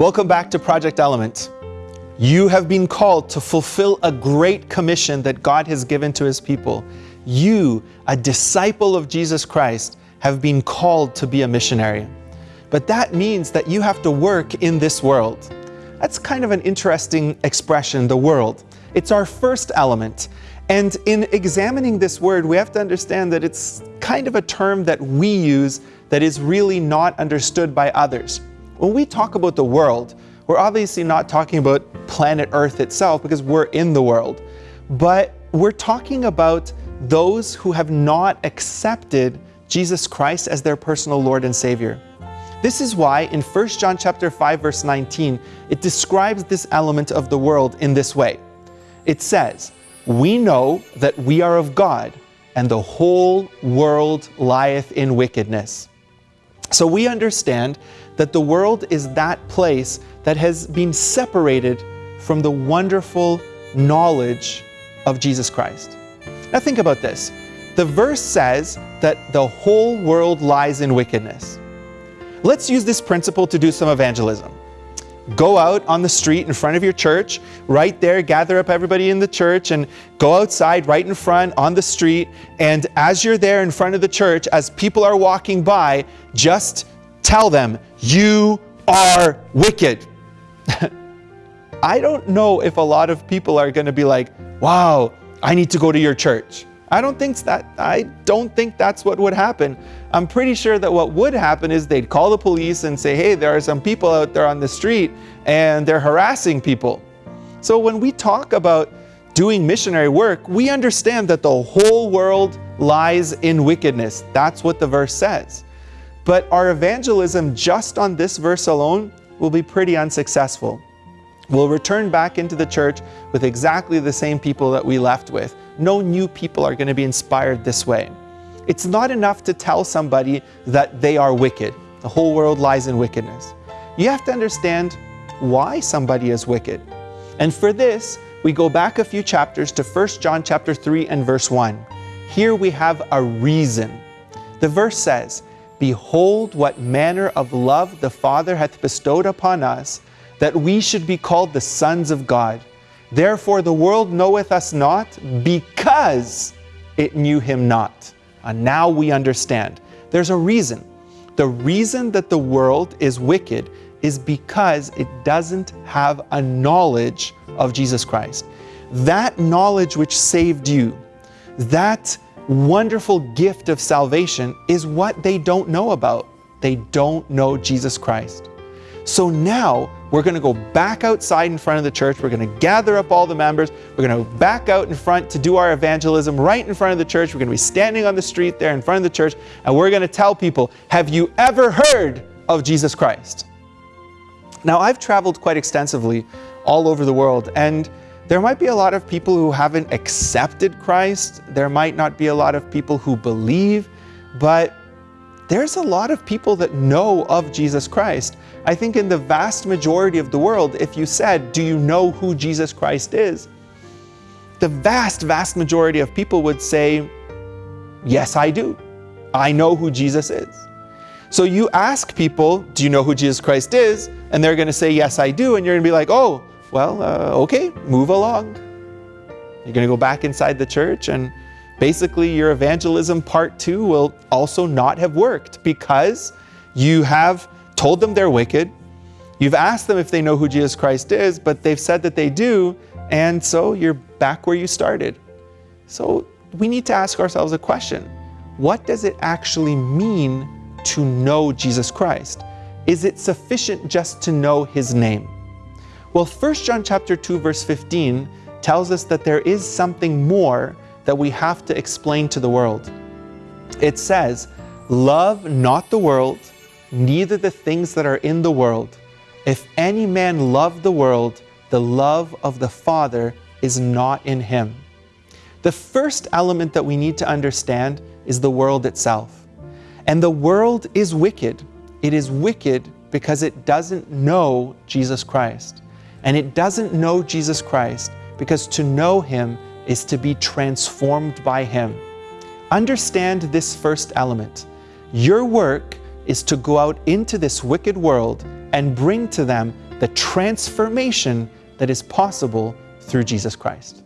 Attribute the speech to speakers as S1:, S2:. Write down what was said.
S1: Welcome back to Project Element. You have been called to fulfill a great commission that God has given to His people. You, a disciple of Jesus Christ, have been called to be a missionary. But that means that you have to work in this world. That's kind of an interesting expression, the world. It's our first element. And in examining this word, we have to understand that it's kind of a term that we use that is really not understood by others. When we talk about the world, we're obviously not talking about planet Earth itself because we're in the world, but we're talking about those who have not accepted Jesus Christ as their personal Lord and Savior. This is why in 1 John chapter 5 verse 19, it describes this element of the world in this way. It says, "We know that we are of God, and the whole world lieth in wickedness." So we understand that the world is that place that has been separated from the wonderful knowledge of Jesus Christ. Now think about this. The verse says that the whole world lies in wickedness. Let's use this principle to do some evangelism. Go out on the street in front of your church, right there, gather up everybody in the church and go outside right in front on the street. And as you're there in front of the church, as people are walking by, just tell them, you are wicked. I don't know if a lot of people are going to be like, wow, I need to go to your church. I don't think that I don't think that's what would happen. I'm pretty sure that what would happen is they'd call the police and say, "Hey, there are some people out there on the street and they're harassing people." So when we talk about doing missionary work, we understand that the whole world lies in wickedness. That's what the verse says. But our evangelism just on this verse alone will be pretty unsuccessful. We'll return back into the church with exactly the same people that we left with. No new people are going to be inspired this way. It's not enough to tell somebody that they are wicked. The whole world lies in wickedness. You have to understand why somebody is wicked. And for this, we go back a few chapters to 1 John chapter 3 and verse 1. Here we have a reason. The verse says, Behold what manner of love the Father hath bestowed upon us, that we should be called the sons of God. Therefore the world knoweth us not, because it knew him not. And now we understand. There's a reason. The reason that the world is wicked is because it doesn't have a knowledge of Jesus Christ. That knowledge which saved you, that wonderful gift of salvation is what they don't know about. They don't know Jesus Christ. So now we're going to go back outside in front of the church. We're going to gather up all the members. We're going to back out in front to do our evangelism right in front of the church. We're going to be standing on the street there in front of the church and we're going to tell people, have you ever heard of Jesus Christ? Now I've traveled quite extensively all over the world and there might be a lot of people who haven't accepted Christ. There might not be a lot of people who believe, but there's a lot of people that know of Jesus Christ. I think in the vast majority of the world, if you said, do you know who Jesus Christ is? The vast, vast majority of people would say, yes, I do. I know who Jesus is. So you ask people, do you know who Jesus Christ is? And they're going to say, yes, I do. And you're going to be like, oh, well, uh, okay, move along. You're going to go back inside the church and basically your evangelism part two will also not have worked because you have told them they're wicked. You've asked them if they know who Jesus Christ is, but they've said that they do. And so you're back where you started. So we need to ask ourselves a question. What does it actually mean to know Jesus Christ? Is it sufficient just to know his name? Well, 1 John chapter 2 verse 15 tells us that there is something more that we have to explain to the world. It says, love not the world, neither the things that are in the world. If any man love the world, the love of the Father is not in him. The first element that we need to understand is the world itself. And the world is wicked. It is wicked because it doesn't know Jesus Christ. And it doesn't know Jesus Christ because to know Him is to be transformed by Him. Understand this first element. Your work is to go out into this wicked world and bring to them the transformation that is possible through Jesus Christ.